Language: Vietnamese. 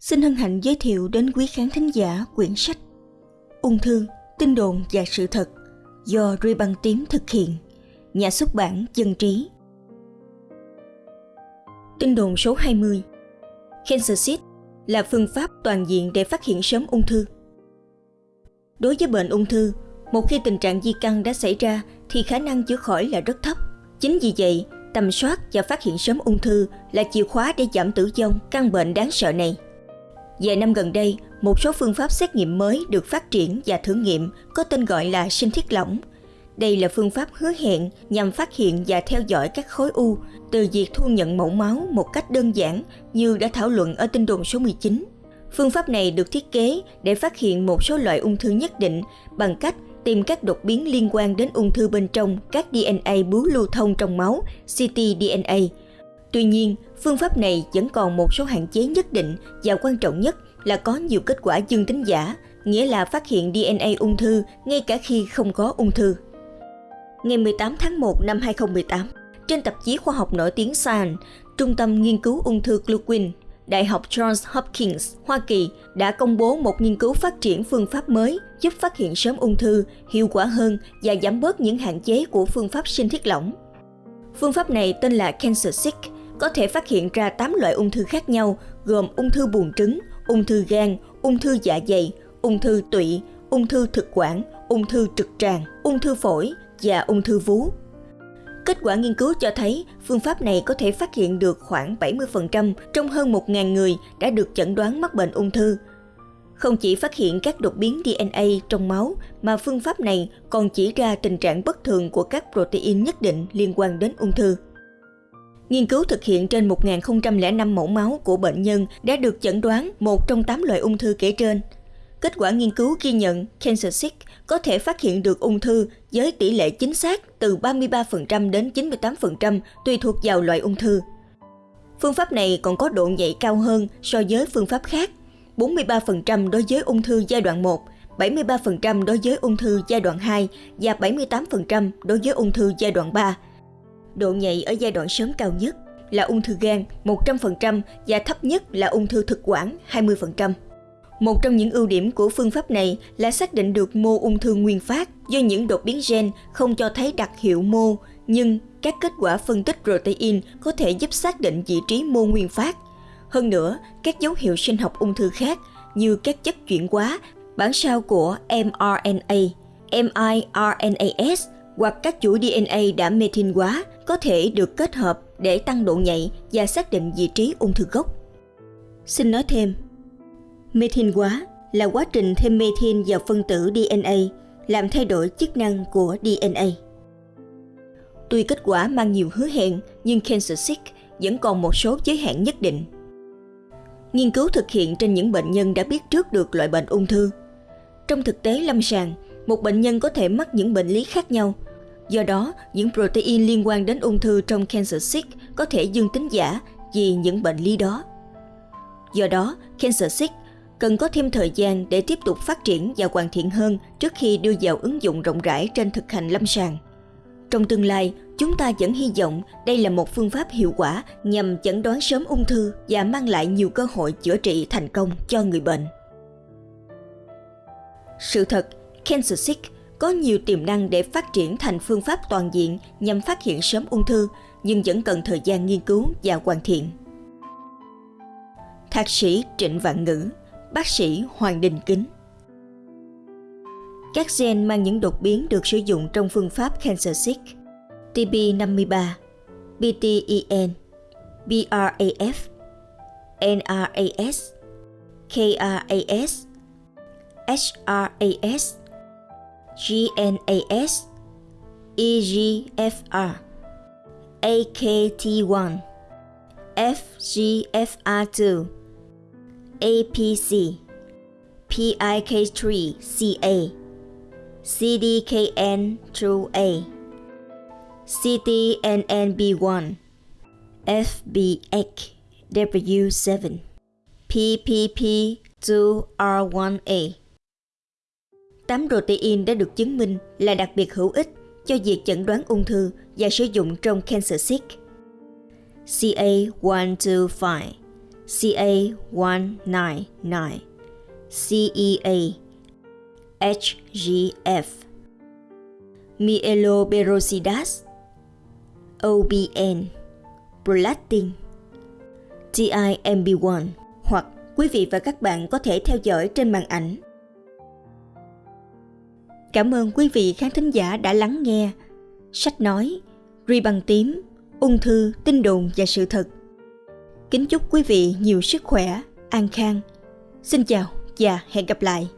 xin hân hạnh giới thiệu đến quý khán thính giả quyển sách Ung thư, tin đồn và sự thật do Ruy Băng Tím thực hiện, nhà xuất bản Dân Trí. Tin đồn số 20 Cancer Seed là phương pháp toàn diện để phát hiện sớm ung thư. Đối với bệnh ung thư, một khi tình trạng di căn đã xảy ra thì khả năng chữa khỏi là rất thấp. Chính vì vậy, tầm soát và phát hiện sớm ung thư là chìa khóa để giảm tử vong căn bệnh đáng sợ này. Vài năm gần đây, một số phương pháp xét nghiệm mới được phát triển và thử nghiệm có tên gọi là sinh thiết lỏng. Đây là phương pháp hứa hẹn nhằm phát hiện và theo dõi các khối u từ việc thu nhận mẫu máu một cách đơn giản như đã thảo luận ở tinh đồn số 19. Phương pháp này được thiết kế để phát hiện một số loại ung thư nhất định bằng cách tìm các đột biến liên quan đến ung thư bên trong các DNA bướu lưu thông trong máu, ctDNA. Tuy nhiên, phương pháp này vẫn còn một số hạn chế nhất định và quan trọng nhất là có nhiều kết quả dương tính giả, nghĩa là phát hiện DNA ung thư ngay cả khi không có ung thư. Ngày 18 tháng 1 năm 2018, trên tạp chí khoa học nổi tiếng Science, Trung tâm Nghiên cứu Ung thư Gluquin Đại học Johns Hopkins, Hoa Kỳ đã công bố một nghiên cứu phát triển phương pháp mới giúp phát hiện sớm ung thư, hiệu quả hơn và giảm bớt những hạn chế của phương pháp sinh thiết lỏng. Phương pháp này tên là CancerSeek, có thể phát hiện ra 8 loại ung thư khác nhau gồm ung thư buồng trứng, ung thư gan, ung thư dạ dày, ung thư tụy, ung thư thực quản, ung thư trực tràng, ung thư phổi và ung thư vú. Kết quả nghiên cứu cho thấy phương pháp này có thể phát hiện được khoảng 70% trong hơn 1.000 người đã được chẩn đoán mắc bệnh ung thư. Không chỉ phát hiện các đột biến DNA trong máu mà phương pháp này còn chỉ ra tình trạng bất thường của các protein nhất định liên quan đến ung thư. Nghiên cứu thực hiện trên 1.005 mẫu máu của bệnh nhân đã được chẩn đoán một trong 8 loại ung thư kể trên. Kết quả nghiên cứu ghi nhận Cancer CancerSeek có thể phát hiện được ung thư với tỷ lệ chính xác từ 33% đến 98% tùy thuộc vào loại ung thư. Phương pháp này còn có độ nhạy cao hơn so với phương pháp khác, 43% đối với ung thư giai đoạn 1, 73% đối với ung thư giai đoạn 2 và 78% đối với ung thư giai đoạn 3. Độ nhạy ở giai đoạn sớm cao nhất là ung thư gan 100% và thấp nhất là ung thư thực quản 20%. Một trong những ưu điểm của phương pháp này là xác định được mô ung thư nguyên phát do những đột biến gen không cho thấy đặc hiệu mô, nhưng các kết quả phân tích protein có thể giúp xác định vị trí mô nguyên phát. Hơn nữa, các dấu hiệu sinh học ung thư khác như các chất chuyển hóa, bản sao của mRNA, miRNAS hoặc các chuỗi DNA đã methyl hóa có thể được kết hợp để tăng độ nhạy và xác định vị trí ung thư gốc. Xin nói thêm, Methyl hóa là quá trình thêm methyl vào phân tử DNA làm thay đổi chức năng của DNA. Tuy kết quả mang nhiều hứa hẹn, nhưng CancerSeek vẫn còn một số giới hạn nhất định. Nghiên cứu thực hiện trên những bệnh nhân đã biết trước được loại bệnh ung thư. Trong thực tế lâm sàng, một bệnh nhân có thể mắc những bệnh lý khác nhau. Do đó, những protein liên quan đến ung thư trong CancerSeek có thể dương tính giả vì những bệnh lý đó. Do đó, CancerSeek cần có thêm thời gian để tiếp tục phát triển và hoàn thiện hơn trước khi đưa vào ứng dụng rộng rãi trên thực hành lâm sàng. Trong tương lai, chúng ta vẫn hy vọng đây là một phương pháp hiệu quả nhằm chẩn đoán sớm ung thư và mang lại nhiều cơ hội chữa trị thành công cho người bệnh. Sự thật, CancerSeek có nhiều tiềm năng để phát triển thành phương pháp toàn diện nhằm phát hiện sớm ung thư, nhưng vẫn cần thời gian nghiên cứu và hoàn thiện. Thạc sĩ Trịnh Vạn Ngữ bác sĩ Hoàng Đình Kính. Các gen mang những đột biến được sử dụng trong phương pháp CancerSeek TB53, BTEN, BRAF, NRAS, KRAS, HRAS, GNAS, EGFR, AKT1, FGFR2, APC, PIK3CA, CDKN2A, CTNNB1, FBX W7, PPP2R1A. Tám protein đã được chứng minh là đặc biệt hữu ích cho việc chẩn đoán ung thư và sử dụng trong cancer seek CA125 CA199, CEA, HGF, Mieloperoxidas, OBN, Prolactin, TIMB1 hoặc quý vị và các bạn có thể theo dõi trên màn ảnh. Cảm ơn quý vị khán thính giả đã lắng nghe sách nói Ri bằng tím, ung thư, tin đồn và sự thật. Kính chúc quý vị nhiều sức khỏe, an khang. Xin chào và hẹn gặp lại.